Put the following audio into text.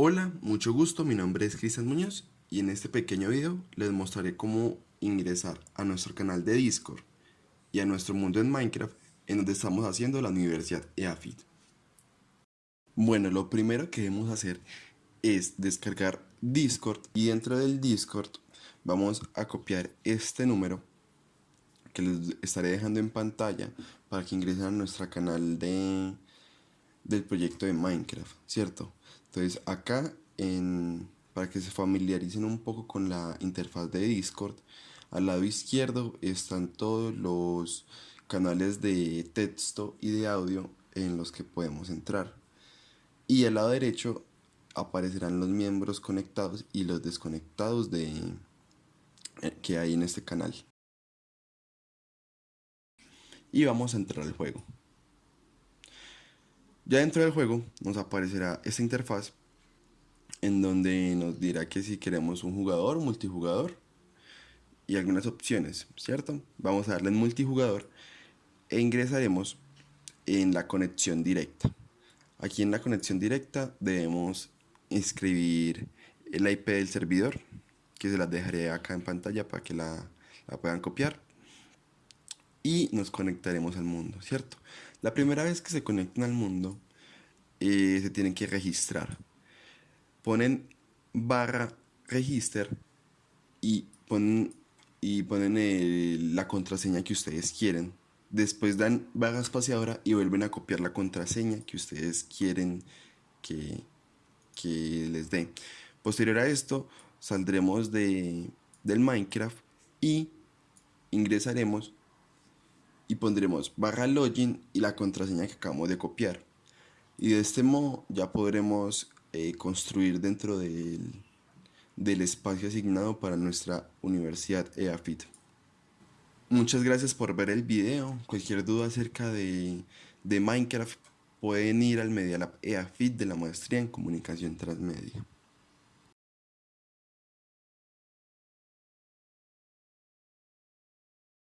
Hola, mucho gusto, mi nombre es Cristian Muñoz y en este pequeño video les mostraré cómo ingresar a nuestro canal de Discord y a nuestro mundo en Minecraft en donde estamos haciendo la Universidad EAFIT. Bueno, lo primero que debemos hacer es descargar Discord y dentro del Discord vamos a copiar este número que les estaré dejando en pantalla para que ingresen a nuestro canal de, del proyecto de Minecraft, ¿cierto? Entonces acá, en, para que se familiaricen un poco con la interfaz de Discord, al lado izquierdo están todos los canales de texto y de audio en los que podemos entrar. Y al lado derecho aparecerán los miembros conectados y los desconectados de, eh, que hay en este canal y vamos a entrar al juego. Ya dentro del juego nos aparecerá esta interfaz en donde nos dirá que si queremos un jugador, multijugador y algunas opciones, ¿cierto? Vamos a darle en multijugador e ingresaremos en la conexión directa. Aquí en la conexión directa debemos inscribir el IP del servidor, que se las dejaré acá en pantalla para que la, la puedan copiar y nos conectaremos al mundo, ¿cierto? La primera vez que se conectan al mundo, eh, se tienen que registrar. Ponen barra register y ponen, y ponen la contraseña que ustedes quieren. Después dan barra espaciadora y vuelven a copiar la contraseña que ustedes quieren que, que les dé. Posterior a esto, saldremos de, del Minecraft y ingresaremos pondremos barra login y la contraseña que acabamos de copiar. Y de este modo ya podremos eh, construir dentro del, del espacio asignado para nuestra universidad EAFIT. Muchas gracias por ver el video. Cualquier duda acerca de, de Minecraft pueden ir al Media Lab EAFIT de la maestría en comunicación transmedia.